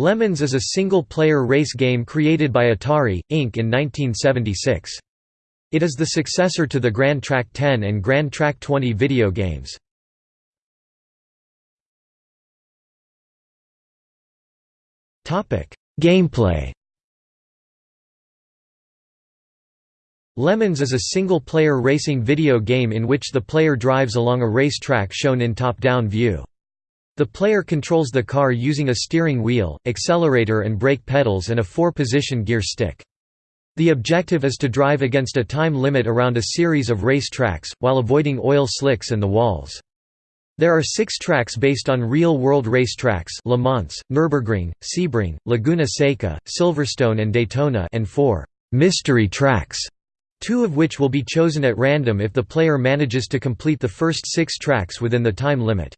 Le Mans is a single-player race game created by Atari, Inc. in 1976. It is the successor to the Gran Trak 10 and Gran Trak 20 video games. Gameplay Le Mans is a single-player racing video game in which the player drives along a race track shown in top-down view. The player controls the car using a steering wheel, accelerator and brake pedals and a four-position gear stick. The objective is to drive against a time limit around a series of race tracks, while avoiding oil slicks and the walls. There are six tracks based on real-world race tracks Le Mans, Nürburgring, Sebring, Laguna Seca, Silverstone and Daytona and four «mystery tracks», two of which will be chosen at random if the player manages to complete the first six tracks within the time limit.